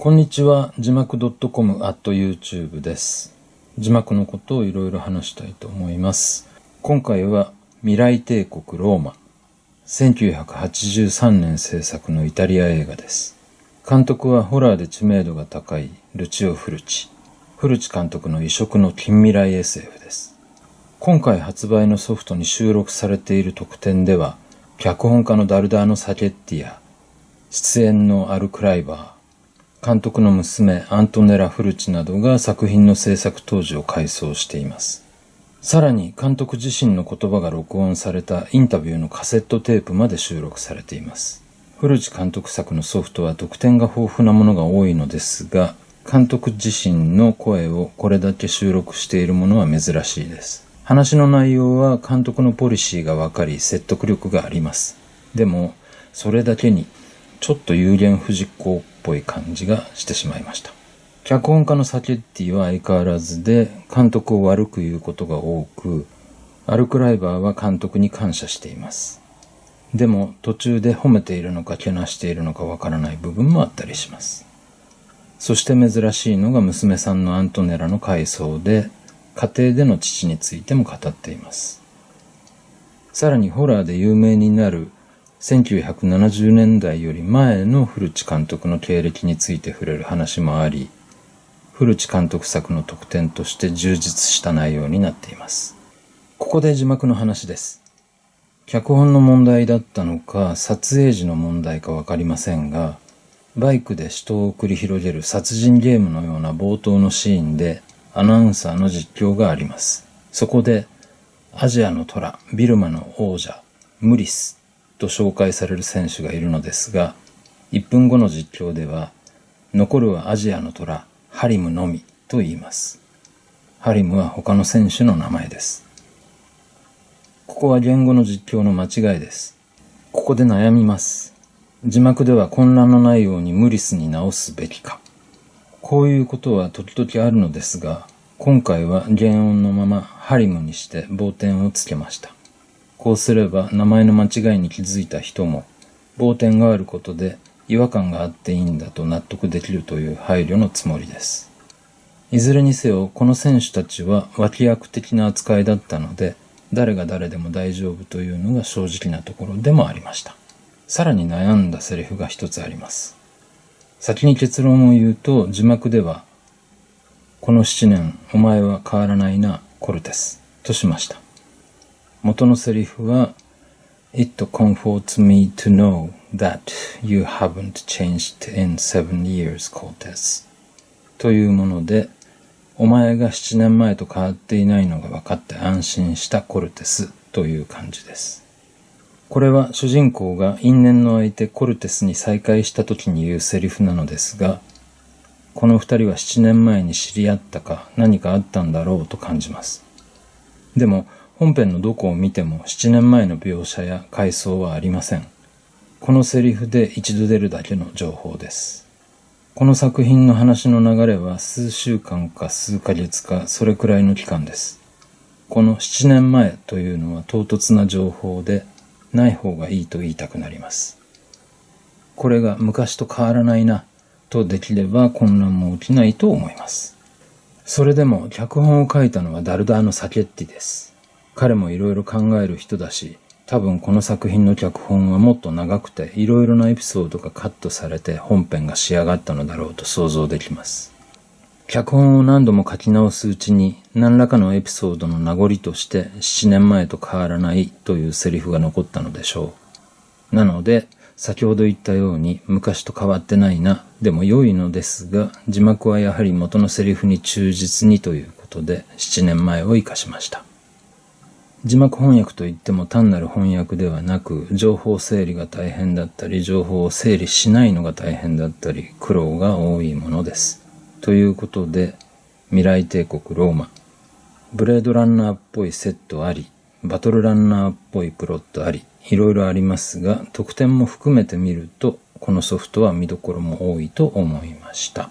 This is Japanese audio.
こんにちは。字幕 .com at YouTube です。字幕のことをいろいろ話したいと思います。今回は未来帝国ローマ。1983年制作のイタリア映画です。監督はホラーで知名度が高いルチオ・フルチ。フルチ監督の異色の近未来 SF です。今回発売のソフトに収録されている特典では、脚本家のダルダーノ・サケッティや、出演のアル・クライバー、監督の娘アントネラ・フルチなどが作品の制作当時を回想しています。さらに監督自身の言葉が録音されたインタビューのカセットテープまで収録されています。フルチ監督作のソフトは得点が豊富なものが多いのですが、監督自身の声をこれだけ収録しているものは珍しいです。話の内容は監督のポリシーがわかり説得力があります。でも、それだけにちょっと有言不実行ぽい感じがしてしまいました。脚本家のサケッティは相変わらずで監督を悪く言うことが多く、アルクライバーは監督に感謝しています。でも途中で褒めているのかけなしているのかわからない部分もあったりします。そして珍しいのが娘さんのアントネラの回想で、家庭での父についても語っています。さらにホラーで有名になる1970年代より前の古地監督の経歴について触れる話もあり、古地監督作の特典として充実した内容になっています。ここで字幕の話です。脚本の問題だったのか、撮影時の問題かわかりませんが、バイクで死闘を繰り広げる殺人ゲームのような冒頭のシーンでアナウンサーの実況があります。そこで、アジアの虎、ビルマの王者、ムリスと紹介される選手がいるのですが、1分後の実況では、残るはアジアの虎、ハリムのみと言います。ハリムは他の選手の名前です。ここは言語の実況の間違いです。ここで悩みます。字幕では混乱のないようにムリスに直すべきか。こういうことは時々あるのですが、今回は原音のままハリムにして棒点をつけました。こうすれば名前の間違いに気づいた人も、棒点があることで違和感があっていいんだと納得できるという配慮のつもりです。いずれにせよ、この選手たちは脇役的な扱いだったので、誰が誰でも大丈夫というのが正直なところでもありました。さらに悩んだセリフが一つあります。先に結論を言うと、字幕では、この七年、お前は変わらないな、コルテス、としました。元のセリフは、It comforts me to know that you haven't changed in seven years, Cortes. というもので、お前が七年前と変わっていないのが分かって安心したコルテスという感じです。これは主人公が因縁の相手コルテスに再会した時に言うセリフなのですが、この二人は七年前に知り合ったか何かあったんだろうと感じます。でも本編のどこを見ても七年前の描写や回想はありません。このセリフで一度出るだけの情報です。この作品の話の流れは数週間か数ヶ月かそれくらいの期間です。この7年前というのは唐突な情報でない方がいいと言いたくなります。これが昔と変わらないなとできれば混乱も起きないと思います。それでも脚本を書いたのはダルダーノ・サケッティです。彼もいろいろ考える人だし、多分この作品の脚本はもっと長くていろいろなエピソードがカットされて本編が仕上がったのだろうと想像できます。脚本を何度も書き直すうちに何らかのエピソードの名残として7年前と変わらないというセリフが残ったのでしょう。なので先ほど言ったように昔と変わってないなでも良いのですが字幕はやはり元のセリフに忠実にということで7年前を生かしました。字幕翻訳といっても単なる翻訳ではなく、情報整理が大変だったり、情報を整理しないのが大変だったり、苦労が多いものです。ということで、未来帝国ローマ、ブレードランナーっぽいセットあり、バトルランナーっぽいプロットあり、いろいろありますが、得点も含めて見ると、このソフトは見どころも多いと思いました。